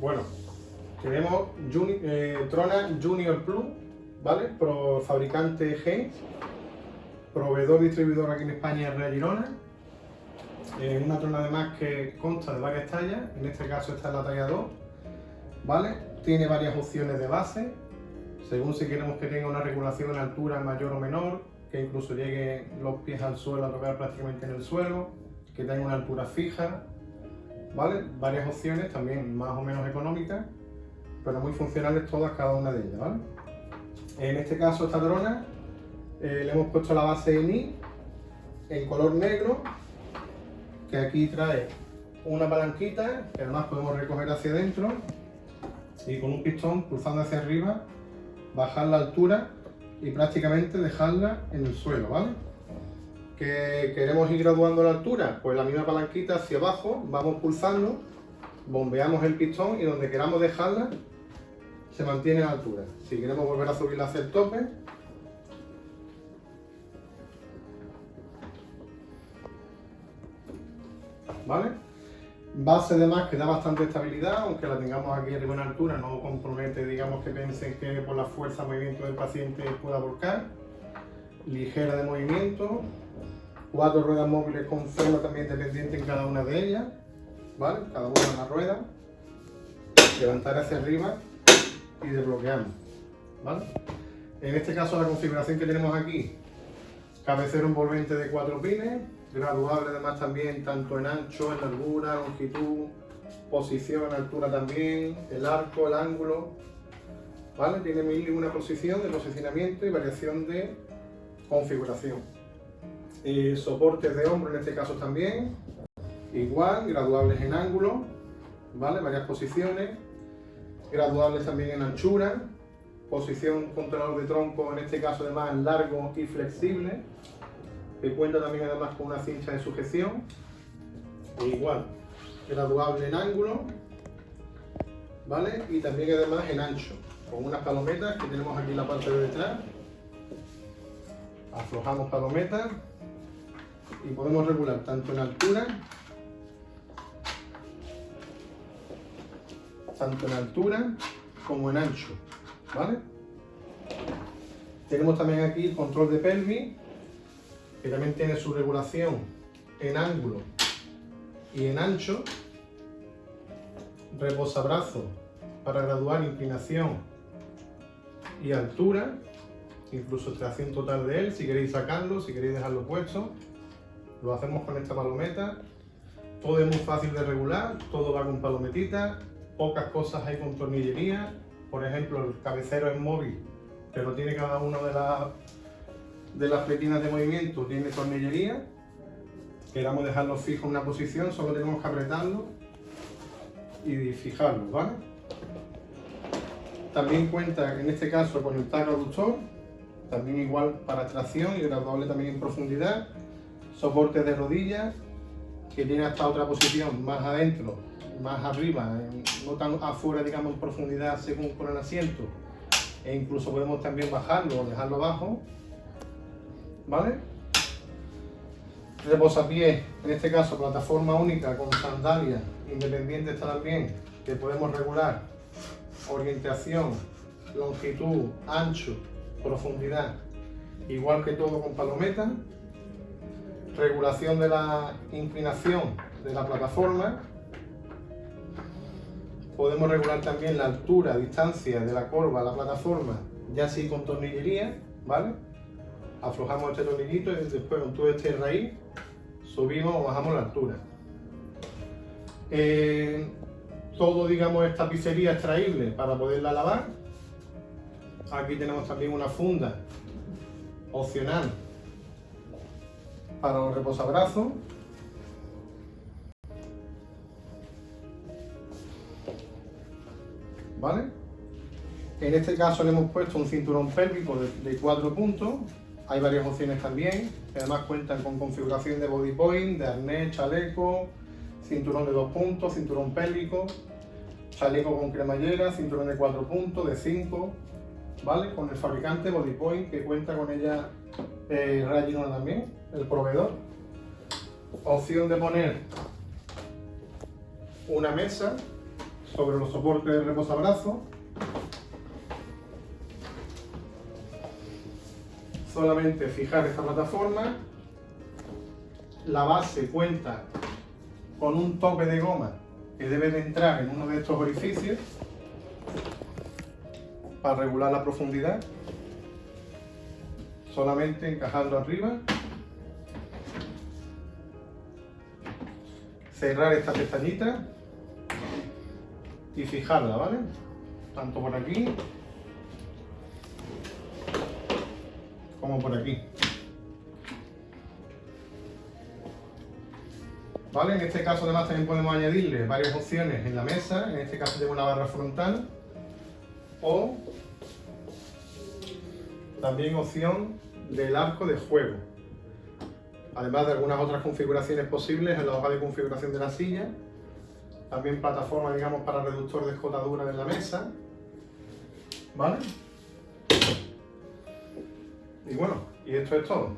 Bueno, tenemos eh, Trona Junior Plus, ¿vale? Pro fabricante G, proveedor distribuidor aquí en España Real Girona. Es una trona además que consta de varias tallas, en este caso esta es la talla 2, ¿vale? Tiene varias opciones de base, según si queremos que tenga una regulación en altura mayor o menor, que incluso llegue los pies al suelo a tocar prácticamente en el suelo, que tenga una altura fija, ¿vale? Varias opciones, también más o menos económicas, pero muy funcionales todas, cada una de ellas, ¿vale? En este caso esta drona eh, le hemos puesto la base en I, en color negro, que aquí trae una palanquita, que además podemos recoger hacia adentro, y con un pistón cruzando hacia arriba, bajar la altura y prácticamente dejarla en el suelo, ¿vale? Que queremos ir graduando la altura, pues la misma palanquita hacia abajo, vamos pulsando, bombeamos el pistón y donde queramos dejarla se mantiene la altura. Si queremos volver a subirla hacia el tope, ¿vale? Base de más que da bastante estabilidad, aunque la tengamos aquí arriba en altura, no compromete, digamos que piensen que por la fuerza movimiento del paciente pueda volcar. Ligera de movimiento, cuatro ruedas móviles con freno también dependiente en cada una de ellas, ¿vale? Cada una una rueda, levantar hacia arriba y desbloqueamos, ¿vale? En este caso la configuración que tenemos aquí, cabecero envolvente de cuatro pines, graduable además también tanto en ancho, en largura, longitud, posición, en altura también, el arco, el ángulo, ¿vale? Tiene mil y una posición de posicionamiento y variación de configuración soportes de hombro en este caso también, igual, graduables en ángulo, ¿vale? Varias posiciones, graduables también en anchura, posición controlador de tronco, en este caso además largo y flexible, que cuenta también además con una cincha de sujeción, e igual, graduable en ángulo, ¿vale? Y también además en ancho, con unas palometas que tenemos aquí en la parte de detrás, aflojamos palometas y podemos regular tanto en altura tanto en altura como en ancho ¿vale? tenemos también aquí el control de pelvis que también tiene su regulación en ángulo y en ancho. Reposabrazo para graduar inclinación y altura. Incluso extracción total de él si queréis sacarlo, si queréis dejarlo puesto lo hacemos con esta palometa. Todo es muy fácil de regular, todo va con palometita, pocas cosas hay con tornillería. Por ejemplo, el cabecero es móvil, pero tiene cada una de, las de las pletinas de movimiento, tiene tornillería. Queramos dejarlo fijo en una posición, solo tenemos que apretarlo y fijarlo, ¿vale? También cuenta en este caso con el tag reductor, también igual para tracción y graduable también en profundidad soporte de rodillas que tiene hasta otra posición más adentro, más arriba, no tan afuera, digamos, en profundidad según con el asiento. E incluso podemos también bajarlo o dejarlo abajo, ¿vale? Reposapiés, en este caso plataforma única con sandalias, independiente está también, que podemos regular orientación, longitud, ancho, profundidad, igual que todo con palometa regulación de la inclinación de la plataforma. Podemos regular también la altura, distancia de la curva a la plataforma, ya así con tornillería, ¿vale? Aflojamos este tornillito y después con todo este raíz subimos o bajamos la altura. Eh, todo, digamos, esta tapicería extraíble para poderla lavar. Aquí tenemos también una funda opcional para los reposabrazos. ¿Vale? En este caso le hemos puesto un cinturón pélvico de, cuatro puntos. Hay varias opciones también, además cuentan con configuración de body point, de arnés, chaleco, cinturón de dos puntos, cinturón pélvico, chaleco con cremallera, cinturón de cuatro puntos, de cinco, ¿vale? Con el fabricante Body Point que cuenta con ella eh, también el proveedor. Opción de poner una mesa sobre los soportes de reposabrazo. Solamente fijar esta plataforma. La base cuenta con un tope de goma que debe de entrar en uno de estos orificios para regular la profundidad. Solamente encajando arriba. Cerrar esta pestañita y fijarla, ¿vale? Tanto por aquí como por aquí. ¿Vale? En este caso además también podemos añadirle varias opciones en la mesa, en este caso tengo una barra frontal o también opción del arco de juego. Además de algunas otras configuraciones posibles en la hoja de configuración de la silla también plataforma, digamos, para reductor de escotadura en la mesa. ¿Vale? Y bueno, y esto es todo.